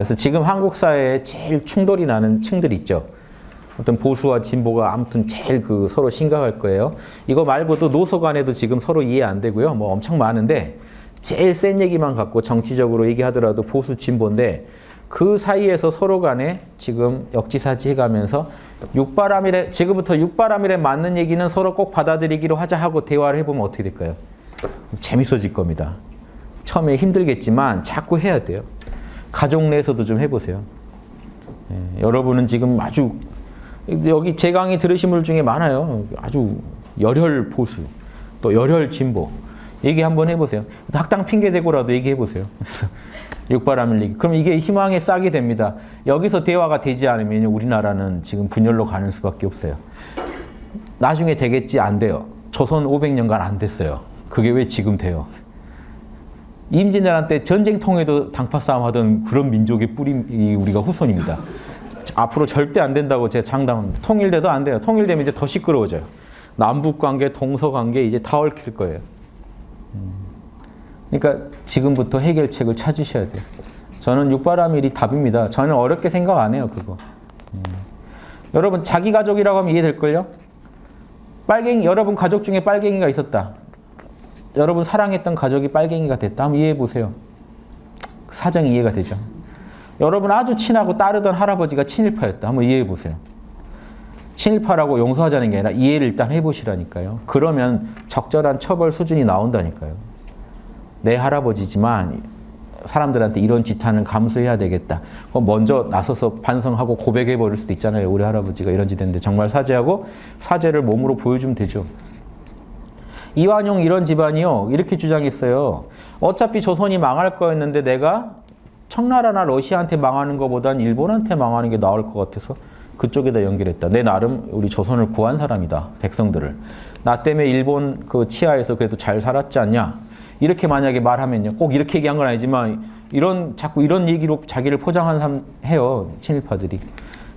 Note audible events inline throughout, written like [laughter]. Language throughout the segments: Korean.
그래서 지금 한국 사회에 제일 충돌이 나는 층들 있죠. 어떤 보수와 진보가 아무튼 제일 그 서로 심각할 거예요. 이거 말고도 노소 간에도 지금 서로 이해 안 되고요. 뭐 엄청 많은데 제일 센 얘기만 갖고 정치적으로 얘기하더라도 보수 진보인데 그 사이에서 서로 간에 지금 역지사지 해가면서 육바람일에 지금부터 육바람일에 맞는 얘기는 서로 꼭 받아들이기로 하자 하고 대화를 해보면 어떻게 될까요? 재밌어질 겁니다. 처음에 힘들겠지만 자꾸 해야 돼요. 가족 내에서도 좀 해보세요. 예, 여러분은 지금 아주 여기 제 강의 들으신 분 중에 많아요. 아주 열혈 보수, 또 열혈 진보. 얘기 한번 해보세요. 학당 핑계 대고라도 얘기해보세요. [laughs] 육바람일 얘기. 그럼 이게 희망의 싹이 됩니다. 여기서 대화가 되지 않으면 우리나라는 지금 분열로 가는 수밖에 없어요. 나중에 되겠지 안 돼요. 조선 500년간 안 됐어요. 그게 왜 지금 돼요? 임진왜란 때 전쟁 통에도 당파 싸움 하던 그런 민족의 뿌리 우리가 후손입니다. 앞으로 절대 안 된다고 제가 장담합니다. 통일돼도 안 돼요. 통일되면 이제 더 시끄러워져요. 남북관계, 동서관계 이제 다 얽힐 거예요. 그러니까 지금부터 해결책을 찾으셔야 돼요. 저는 육바라밀이 답입니다. 저는 어렵게 생각 안 해요, 그거. 음. 여러분, 자기 가족이라고 하면 이해될걸요? 빨갱이, 여러분 가족 중에 빨갱이가 있었다. 여러분 사랑했던 가족이 빨갱이가 됐다. 한번 이해해 보세요. 사정이 이해가 되죠. 여러분 아주 친하고 따르던 할아버지가 친일파였다. 한번 이해해 보세요. 친일파라고 용서하자는 게 아니라 이해를 일단 해보시라니까요. 그러면 적절한 처벌 수준이 나온다니까요. 내 할아버지지만 사람들한테 이런 짓하는 감수해야 되겠다. 그럼 먼저 나서서 반성하고 고백해 버릴 수도 있잖아요. 우리 할아버지가 이런 짓 했는데 정말 사죄하고 사죄를 몸으로 보여주면 되죠. 이완용 이런 집안이요. 이렇게 주장했어요. 어차피 조선이 망할 거였는데 내가 청나라나 러시아한테 망하는 것보단 일본한테 망하는 게 나을 것 같아서 그쪽에다 연결했다. 내 나름 우리 조선을 구한 사람이다. 백성들을. 나 때문에 일본 그 치하에서 그래도 잘 살았지 않냐. 이렇게 만약에 말하면요. 꼭 이렇게 얘기한 건 아니지만 이런 자꾸 이런 얘기로 자기를 포장한 사람 해요. 친일파들이.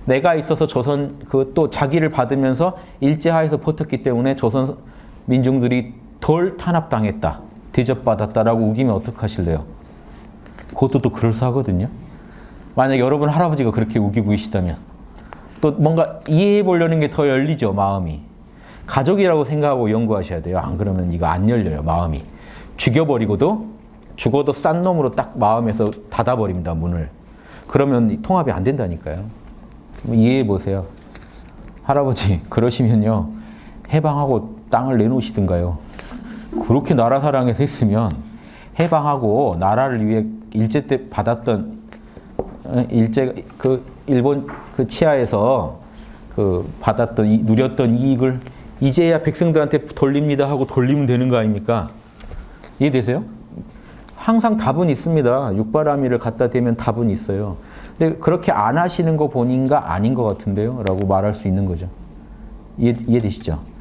내가 있어서 조선 그 또 자기를 받으면서 일제하에서 버텼기 때문에 조선 민중들이 덜 탄압당했다. 대접받았다라고 우기면 어떡하실래요? 그것도 또 그럴싸하거든요. 만약 여러분 할아버지가 그렇게 우기고 계시다면 또 뭔가 이해해 보려는 게 더 열리죠, 마음이. 가족이라고 생각하고 연구하셔야 돼요. 안 그러면 이거 안 열려요, 마음이. 죽여버리고도 죽어도 싼 놈으로 딱 마음에서 닫아버립니다, 문을. 그러면 통합이 안 된다니까요. 이해해 보세요. 할아버지, 그러시면요. 해방하고 땅을 내놓으시든가요. 그렇게 나라 사랑해서 했으면 해방하고 나라를 위해 일제 때 받았던 어, 일제 그 일본 그 치하에서 그 받았던 이, 누렸던 이익을 이제야 백성들한테 돌립니다 하고 돌리면 되는 거 아닙니까? 이해되세요? 항상 답은 있습니다. 육바라밀을 갖다 대면 답은 있어요. 근데 그렇게 안 하시는 거 보니까 아닌 것 같은데요? 라고 말할 수 있는 거죠. 이해, 이해되시죠?